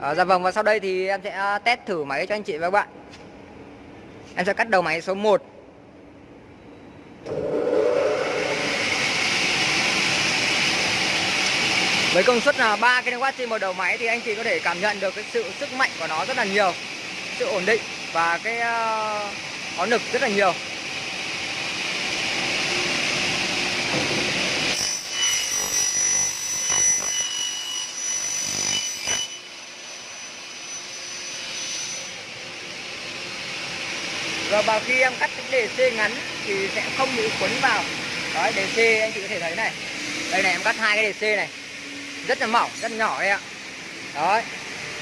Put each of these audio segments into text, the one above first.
à, Dạ vâng và sau đây thì em sẽ ờ, test thử máy cho anh chị và các bạn. Em sẽ cắt đầu máy số 1 Với công suất là 3 kW trên một đầu máy thì anh chị có thể cảm nhận được cái sự sức mạnh của nó rất là nhiều Sự ổn định và cái uh, có lực rất là nhiều. Rồi và khi em cắt cái c ngắn thì sẽ không bị quấn vào. Đấy DC anh chị có thể thấy này. Đây này em cắt hai cái DC này. Rất là mỏng, rất nhỏ đây ạ. Đấy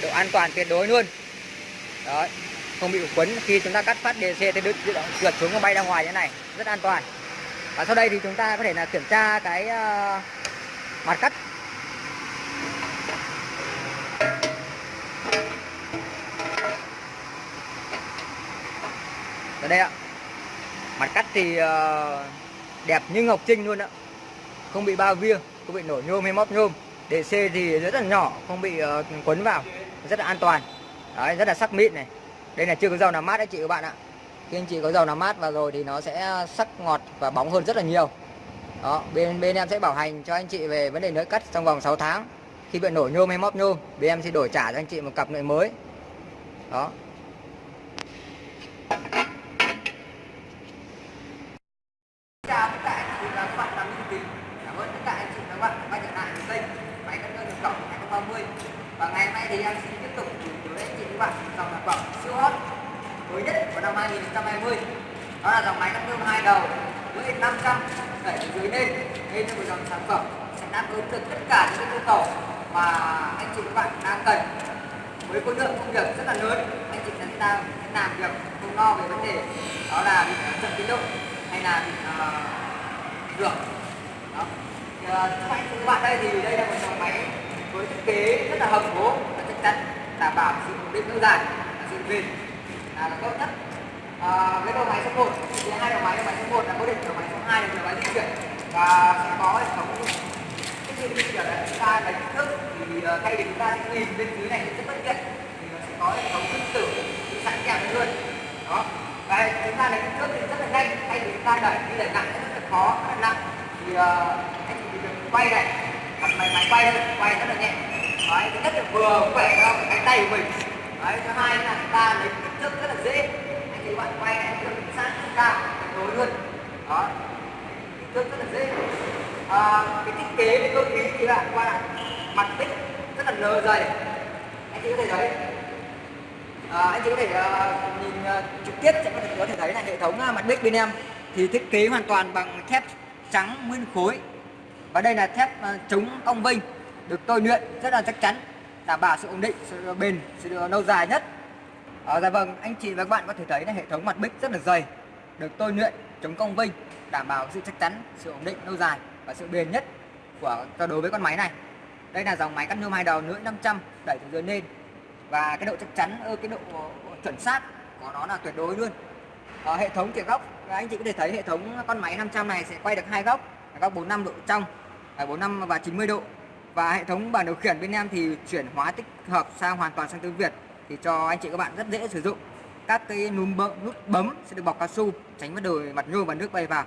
Độ an toàn tuyệt đối luôn. Đấy Không bị quấn khi chúng ta cắt phát DC thì đứt trượt xuống và bay ra ngoài như thế này. Rất an toàn. Và sau đây thì chúng ta có thể là kiểm tra cái uh, mặt cắt. Ở đây ạ. Mặt cắt thì ờ, đẹp như ngọc trinh luôn ạ. Không bị bao viêng không bị nổi nhôm hay móp nhôm. DC thì rất là nhỏ, không bị ờ, quấn vào. Rất là an toàn. Đấy, rất là sắc mịn này. Đây là chưa có dầu làm mát đấy chị các bạn ạ. Khi anh chị có dầu làm mát vào rồi thì nó sẽ sắc ngọt và bóng hơn rất là nhiều. Đó, bên bên em sẽ bảo hành cho anh chị về vấn đề nới cắt trong vòng 6 tháng. Khi bị nổi nhôm hay móp nhôm, bên em sẽ đổi trả cho anh chị một cặp nợi mới. Đó. 120 đó là dòng máy cắt nhôm hai đầu với 500 đẩy từ dưới lên. Đây là một dòng sản phẩm sẽ đáp ứng được tất cả những yêu cầu mà anh chị các bạn đang cần. Với khối lượng công việc rất là lớn anh chị sẽ đang sẽ làm việc không lo về vấn đề đó là bị chậm tiến độ hay là bị ờ, uh, được đó. Thì, ờ, uh, các anh chị các bạn đây thì đây là một dòng máy với thiết kế rất là hợp cố và chắc chắn đảm bảo sự ổn định lâu dài sự bền. Là, là tốt nhất à, cái đầu máy số 1 thì hai đầu máy đầu máy số 1 là cố định đầu máy số 2 là đầu máy di chuyển. Và sẽ có hệ thống cái gì di chuyển là chúng ta đánh kích thước thì ờ, thay vì chúng ta sẽ nhìn bên dưới này rất bất tiện. Thì nó sẽ có hệ thống phân tử sẵn kèm luôn. Đó. Và chúng ta lấy kích thước thì rất là nhanh. Thay vì chúng ta đẩy đi đẩy nặng rất là khó rất là nặng. Thì uh, anh chỉ việc quay này. Đặt máy máy quay thôi quay rất là nhẹ. Đấy thứ nhất là vừa khỏe cho cái tay của mình. Đấy thứ hai là chúng ta lấy kích thước rất là dễ bạn quay này được sát cao đối luôn. Đó. Kích thước rất là dễ. À, cái thiết kế về cơ khí thì bạn qua mặt tích rất là nờ dày. Anh chị có thể thấy. À, anh chị có thể uh, nhìn uh, trực tiếp sẽ có thể, có thể thấy là hệ thống uh, mặt bích bên em thì thiết kế hoàn toàn bằng thép trắng nguyên khối. Và đây là thép uh, chống cong vênh được tôi luyện rất là chắc chắn đảm bảo sự ổn định sự bền sự lâu dài nhất à, dạ vâng anh chị và các bạn có thể thấy là hệ thống mặt bích rất là dày được tôi luyện chống cong vênh đảm bảo sự chắc chắn sự ổn định lâu dài và sự bền nhất của đối với con máy này. Đây là dòng máy cắt nhôm hai đầu lưỡi 500 đẩy từ dưới lên. Và cái độ chắc chắn cái độ chuẩn xác của nó là tuyệt đối luôn. À, hệ thống chuyển góc anh chị có thể thấy hệ thống con máy 500 này sẽ quay được hai góc góc 45 độ trong à, 45 và 90 độ. Và hệ thống bản điều khiển bên em thì chuyển hóa tích hợp sang hoàn toàn sang tiếng Việt thì cho anh chị các bạn rất dễ sử dụng. Các cái núm bấm, nút bấm sẽ được bọc cao su tránh mất đời mặt nhôm và nước bay vào.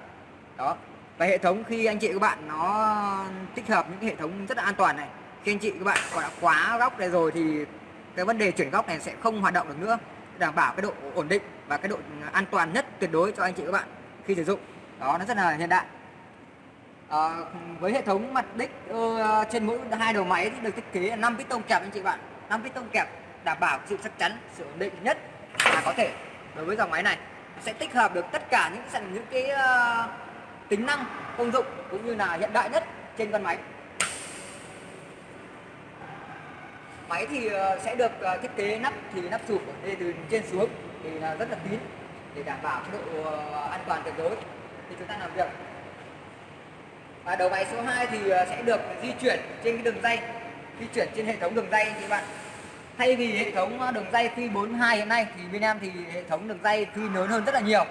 Đó. Và hệ thống khi anh chị các bạn nó tích hợp những cái hệ thống rất là an toàn này khi anh chị các bạn còn đã quá góc này rồi thì cái vấn đề chuyển góc này sẽ không hoạt động được nữa. Đảm bảo cái độ ổn định và cái độ an toàn nhất tuyệt đối cho anh chị các bạn khi sử dụng. Đó nó rất là hiện đại. À, với hệ thống mặt đích uh, trên mỗi hai đầu máy thì được thiết kế là 5 piston kẹp anh chị bạn. 5 piston kẹp đảm bảo sự chắc chắn sự ổn định nhất là có thể. Đối với dòng máy này sẽ tích hợp được tất cả những những cái uh, tính năng công dụng cũng như là hiện đại nhất trên con máy. Máy thì uh, sẽ được uh, thiết kế nắp thì nắp chụp đây từ trên xuống thì là rất là kín để đảm bảo độ an toàn tuyệt đối. Khi chúng ta làm việc. Và đầu máy số 2 thì sẽ được di chuyển trên cái đường dây di chuyển trên hệ thống đường dây thì bạn thay vì hệ thống ờ, đường dây phi 42 hiện nay thì bên em thì hệ thống đường dây phi lớn hơn rất là nhiều.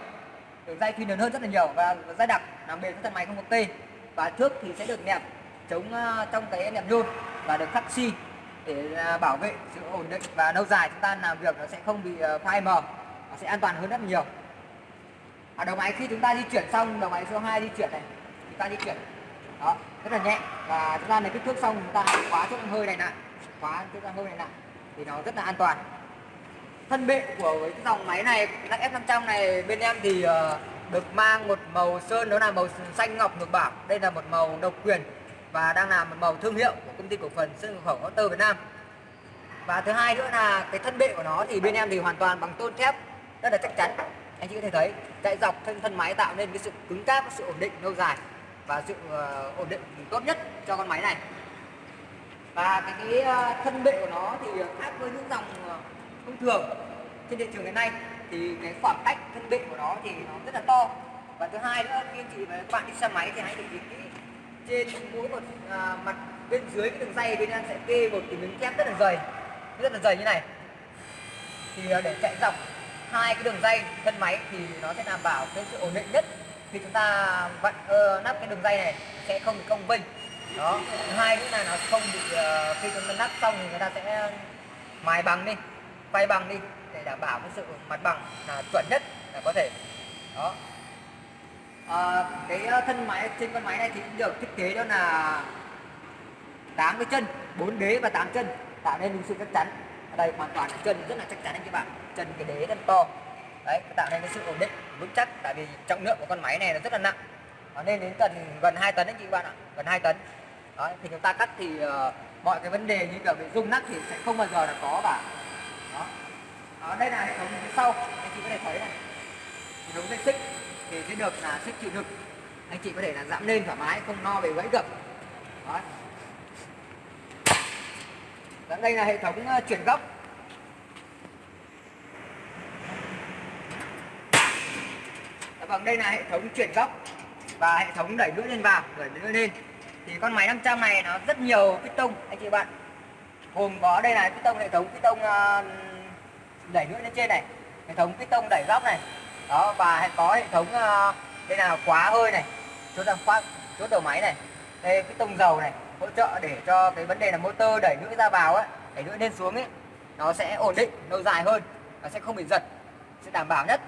Đường dây phi lớn hơn rất là nhiều và dây đặc làm bền với thân máy không có tê và thước thì sẽ được nẹp, chống ờ, trong cái nẹp nhôm và được khắc xi để ờ, bảo vệ sự ổn định. Và lâu dài chúng ta làm việc nó sẽ không bị phai mờ, nó sẽ an toàn hơn rất nhiều. Ở đầu máy khi chúng ta di chuyển xong, đầu máy số 2 di chuyển này, chúng ta di chuyển. Đó, rất là nhẹ và chúng ta lấy kích thước xong, chúng ta khóa chốt hơi này lại. Khóa chốt hơi này lại thì nó rất là an toàn. Thân bệ của cái dòng máy này lắc F500 này bên em thì uh, được mang một màu sơn đó là màu xanh ngọc ngược bảo. Đây là một màu độc quyền và đang là một màu thương hiệu của công ty cổ phần sơn cửa khẩu Auto Việt Nam. Và thứ hai nữa là cái thân bệ của nó thì bên em thì hoàn toàn bằng tôn thép rất là chắc chắn. Anh chị có thể thấy chạy dọc thân thân máy tạo nên cái sự cứng cáp sự ổn định lâu dài và sự uh, ổn định tốt nhất cho con máy này và cái, cái ờ, thân bệ của nó thì khác với những dòng ờ, thông thường. Trên thị trường hiện nay thì cái khoảng cách thân bệ của nó thì nó rất là to. Và thứ hai nữa khi chị và các bạn đi xe máy thì hãy để ý kỹ trên mỗi một à, mặt bên dưới cái đường dây bên em sẽ kê một cái miếng thép rất là dày. Rất là dày như này. Thì để chạy dọc hai cái đường dây thân máy thì nó sẽ đảm bảo cái sự ổn định nhất. Khi chúng ta vặn uh, nắp cái đường dây này sẽ không bị cong vênh đó thứ hai nữa là nó không bị uh, khi chúng ta nắp xong thì người ta sẽ mài bằng đi quay bằng đi để đảm bảo cái sự mặt bằng là chuẩn nhất là có thể. Đó. À, cái ờ, thân máy trên con máy này thì cũng được thiết kế đó là tám cái chân 4 đế và 8 chân tạo nên sự chắc chắn. Ở đây hoàn toàn là chân rất là chắc chắn anh các bạn chân cái đế rất to. Đấy tạo nên cái sự ổn định vững chắc tại vì trọng lượng của con máy này nó rất là nặng. Nó lên đến gần gần 2 tấn anh chị bạn ạ gần 2 tấn. Đấy, thì chúng ta cắt thì uh, mọi cái vấn đề như kiểu bị rung nắp thì sẽ không bao giờ là có cả đó. Đó đây là hệ thống phía sau. Anh chị có thể thấy này. Hệ thống dây xích. Thì sẽ được là xích chịu lực anh chị có thể là giảm lên thoải mái không no về gãy gập. Đó đây là hệ thống uh, chuyển góc. Dạ vâng đây là hệ thống chuyển góc và hệ thống đẩy lưỡi lên vào đẩy lưỡi lên thì con máy 500 này nó rất nhiều piston anh chị bạn gồm có đây là piston hệ thống piston ờ, đẩy lưỡi lên trên này hệ thống piston đẩy góc này. Đó và có hệ thống ờ, đây là khóa hơi này chốt đang khóa chốt đầu máy này đây piston dầu này hỗ trợ để cho cái vấn đề là motor đẩy lưỡi ra vào ấy đẩy lưỡi lên xuống ấy nó sẽ ổn định lâu dài hơn nó sẽ không bị giật sẽ đảm bảo nhất.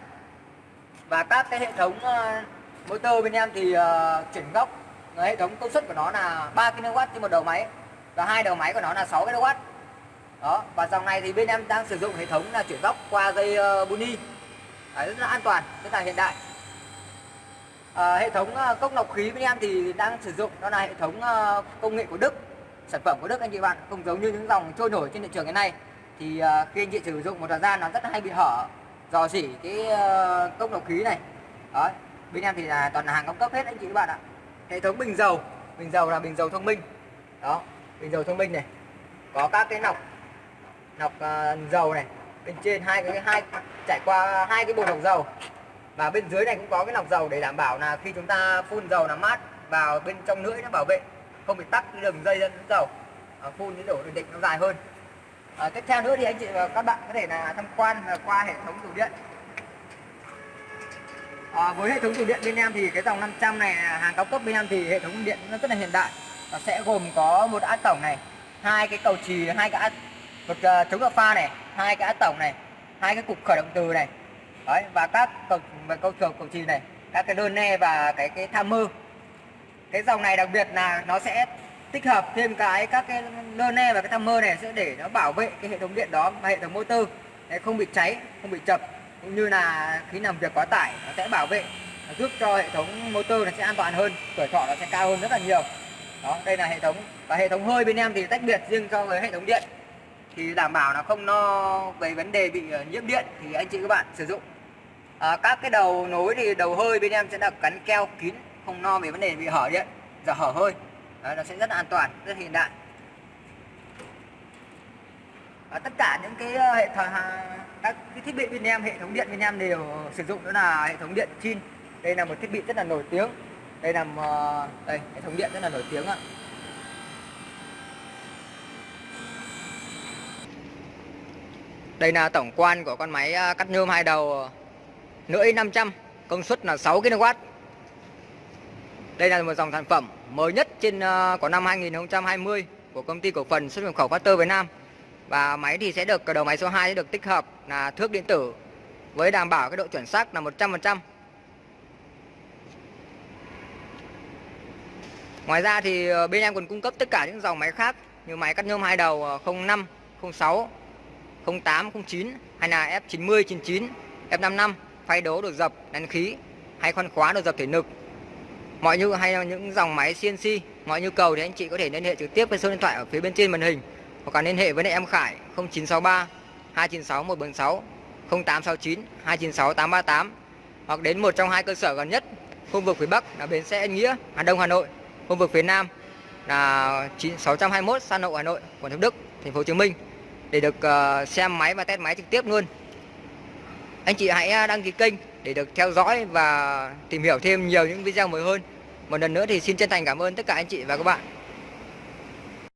Và các cái hệ thống ờ, motor bên em thì uh, chuyển góc hệ thống công suất của nó là 3 kW trên một đầu máy. Và hai đầu máy của nó là 6 kW đó và dòng này thì bên em đang sử dụng hệ thống là chuyển góc qua dây uh, buni. Đấy, rất là an toàn rất là hiện đại. À, hệ thống uh, cốc lọc khí bên em thì đang sử dụng đó là hệ thống uh, công nghệ của Đức sản phẩm của Đức anh chị bạn. Không giống như những dòng trôi nổi trên thị trường hiện nay. Thì uh, khi anh chị sử dụng một thời gian nó rất hay bị hở dò dỉ cái uh, cốc lọc khí này. Đó bên em thì là toàn là hàng cao cấp hết anh chị các bạn ạ hệ thống bình dầu. Bình dầu là bình dầu thông minh. Đó bình dầu thông minh này. Có các cái nọc nọc uh, dầu này. Bên trên hai cái hai trải qua hai cái bồn lọc dầu. Và bên dưới này cũng có cái lọc dầu để đảm bảo là khi chúng ta phun dầu làm mát vào bên trong lưỡi nó bảo vệ không bị tắc cái đường dây dẫn dầu. À, phun cái đổ định nó dài hơn. À, tiếp theo nữa thì anh chị và các bạn có thể là tham quan à, qua hệ thống tủ điện à, với hệ thống tủ điện bên em thì cái dòng 500 này hàng cao cấp bên em thì hệ thống điện nó rất là hiện đại. Nó sẽ gồm có một át tổng này hai cái cầu trì hai cái át một uh, chống đợt pha này hai cái át tổng này hai cái cục khởi động từ này. Đấy và các cầu và câu trường cầu trì này các cái đơn ne và cái cái tham mơ cái dòng này đặc biệt là nó sẽ tích hợp thêm cái các cái đơn ne và cái tham mơ này sẽ để nó bảo vệ cái hệ thống điện đó và hệ thống motor. Để không bị cháy không bị chập cũng như là khi làm việc quá tải nó sẽ bảo vệ nó giúp cho hệ thống motor nó sẽ an toàn hơn tuổi thọ nó sẽ cao hơn rất là nhiều. Đó đây là hệ thống. Và hệ thống hơi bên em thì tách biệt riêng so với hệ thống điện. Thì đảm bảo là không lo về vấn đề bị ờ, nhiễm điện thì anh chị các bạn sử dụng. À, các cái đầu nối thì đầu hơi bên em sẽ được gắn keo kín không lo về vấn đề bị hở điện giờ hở hơi. Đấy, nó sẽ rất là an toàn rất hiện đại. Và tất cả những cái ờ, hệ thống các cái thiết bị bên em hệ thống điện bên em đều sử dụng đó là hệ thống điện chin đây là một thiết bị rất là nổi tiếng đây là một, đây hệ thống điện rất là nổi tiếng ạ Đây là tổng quan của con máy ờ, cắt nhôm hai đầu lưỡi 500 công suất là 6 kW. Đây là một dòng sản phẩm mới nhất trên ờ, của năm 2020 của công ty cổ phần xuất nhập khẩu Factor Việt Nam. Và máy thì sẽ được đầu máy số 2 sẽ được tích hợp là thước điện tử với đảm bảo cái độ chuẩn xác là 100%. Ngoài ra thì ờ, bên em còn cung cấp tất cả những dòng máy khác như máy cắt nhôm hai đầu 05, 06, 08, 09 hay là F90, 99, F55, phay đố được dập, đèn khí hay khoan khóa được dập thể lực. Mọi nhu hay là những dòng máy CNC, mọi nhu cầu thì anh chị có thể liên hệ trực tiếp với số điện thoại ở phía bên trên màn hình hoặc là liên hệ với em Khải 0963 296 146 0869 296 838 hoặc đến một trong hai cơ sở gần nhất khu vực phía Bắc là bến xe Yên Nghĩa, Hà Đông Hà Nội khu vực phía Nam là 621 San Lộ Hà Nội, quận Thủ Đức, thành phố Hồ Chí Minh để được ờ, xem máy và test máy trực tiếp luôn. Anh chị hãy ờ, đăng ký kênh để được theo dõi và tìm hiểu thêm nhiều những video mới hơn. Một lần nữa thì xin chân thành cảm ơn tất cả anh chị và các bạn.